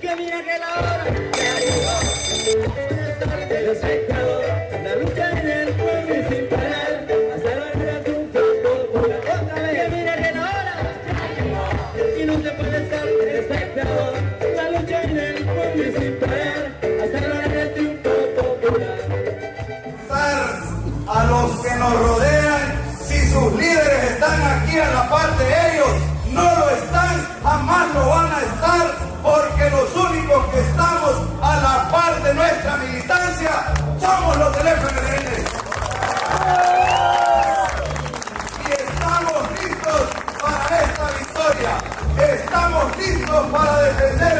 Que mira que la hora ya llegó. El espectador, la lucha en el pueblo y sin parar. Hasta la gran triunfo popular. Otra vez. Que mira que la hora ya llegó. Y no se puede estar el espectador. La lucha en el pueblo y sin parar. Hasta la triunfo popular. a los que nos rodean, si sus líderes están aquí a la par de ellos, no lo están, jamás lo van a estar, somos los del. Y estamos listos para esta victoria, estamos listos para defender.